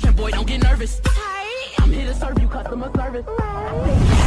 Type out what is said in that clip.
version, boy, don't get nervous. I'm here to serve you customer service.